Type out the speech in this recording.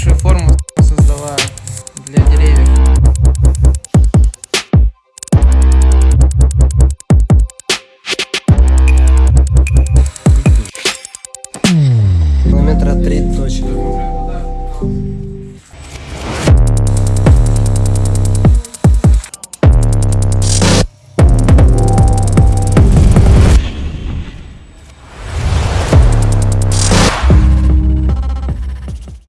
лучшую форму создала для деревьев. Километра три точно.